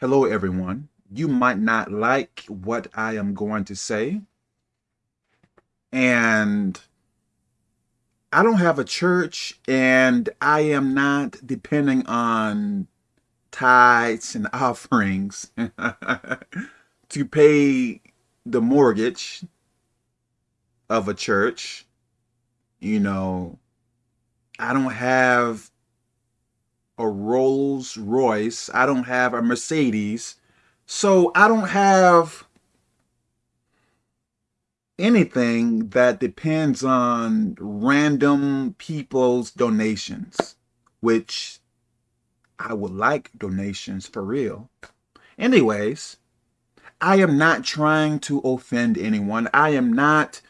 Hello, everyone. You might not like what I am going to say. And I don't have a church and I am not depending on tithes and offerings to pay the mortgage of a church. You know, I don't have a Rolls Royce. I don't have a Mercedes. So I don't have anything that depends on random people's donations, which I would like donations for real. Anyways, I am not trying to offend anyone. I am not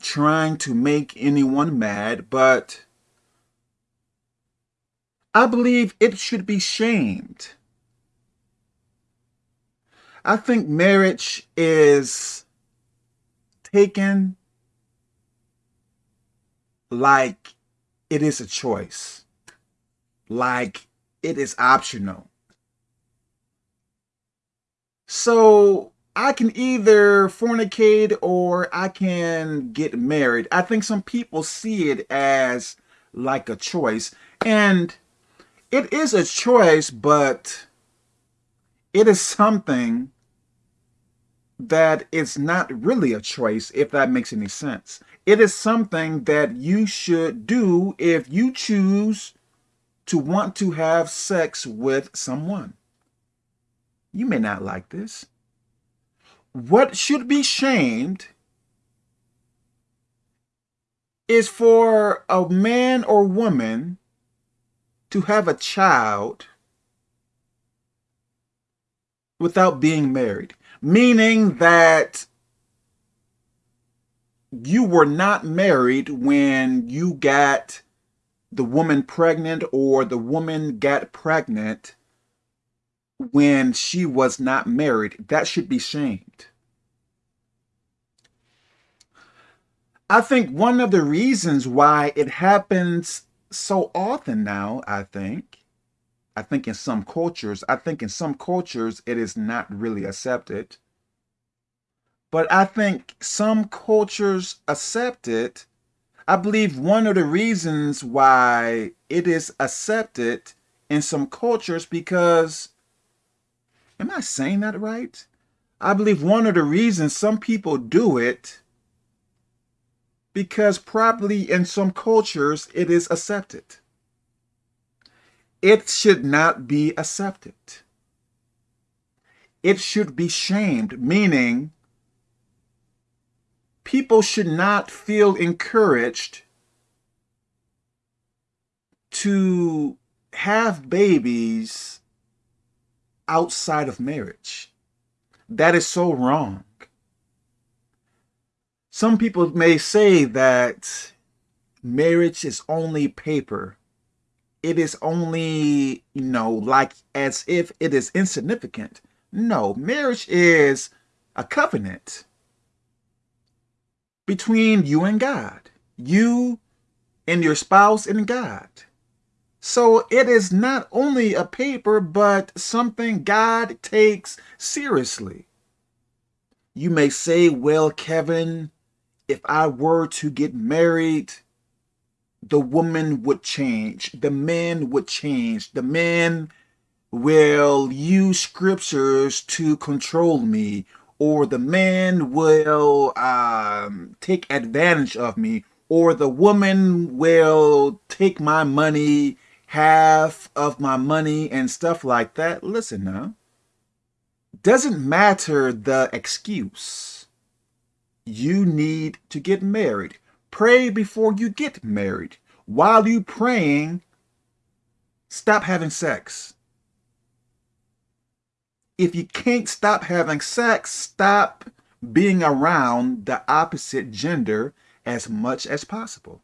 trying to make anyone mad, but I believe it should be shamed. I think marriage is taken like it is a choice, like it is optional. So I can either fornicate or I can get married. I think some people see it as like a choice. And it is a choice, but it is something that is not really a choice, if that makes any sense. It is something that you should do if you choose to want to have sex with someone. You may not like this. What should be shamed is for a man or woman to have a child without being married, meaning that you were not married when you got the woman pregnant or the woman got pregnant when she was not married. That should be shamed. I think one of the reasons why it happens so often now, I think, I think in some cultures, I think in some cultures it is not really accepted. But I think some cultures accept it. I believe one of the reasons why it is accepted in some cultures because, am I saying that right? I believe one of the reasons some people do it because probably in some cultures it is accepted. It should not be accepted. It should be shamed, meaning people should not feel encouraged to have babies outside of marriage. That is so wrong. Some people may say that marriage is only paper. It is only, you know, like as if it is insignificant. No, marriage is a covenant between you and God. You and your spouse and God. So it is not only a paper, but something God takes seriously. You may say, well, Kevin, if I were to get married, the woman would change. The man would change. The man will use scriptures to control me or the man will um, take advantage of me or the woman will take my money, half of my money and stuff like that. Listen now, doesn't matter the excuse you need to get married. Pray before you get married. While you praying, stop having sex. If you can't stop having sex, stop being around the opposite gender as much as possible.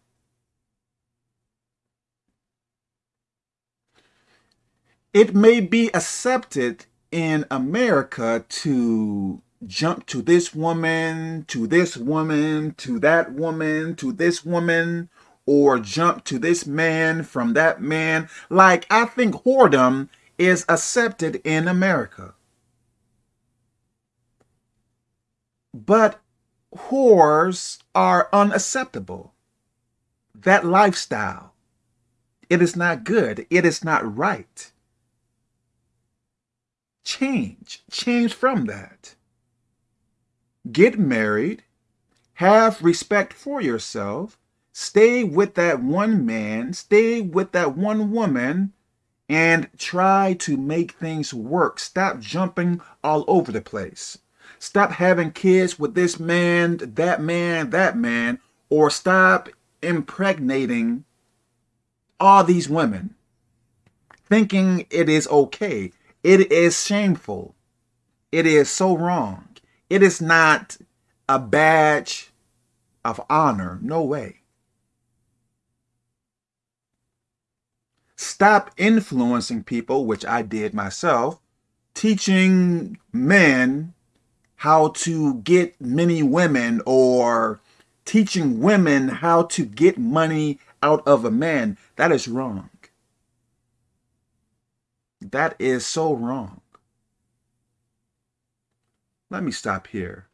It may be accepted in America to jump to this woman, to this woman, to that woman, to this woman, or jump to this man from that man. Like, I think whoredom is accepted in America. But whores are unacceptable. That lifestyle, it is not good. It is not right. Change. Change from that. Get married. Have respect for yourself. Stay with that one man. Stay with that one woman and try to make things work. Stop jumping all over the place. Stop having kids with this man, that man, that man, or stop impregnating all these women thinking it is okay. It is shameful. It is so wrong. It is not a badge of honor. No way. Stop influencing people, which I did myself, teaching men how to get many women or teaching women how to get money out of a man. That is wrong. That is so wrong. Let me stop here.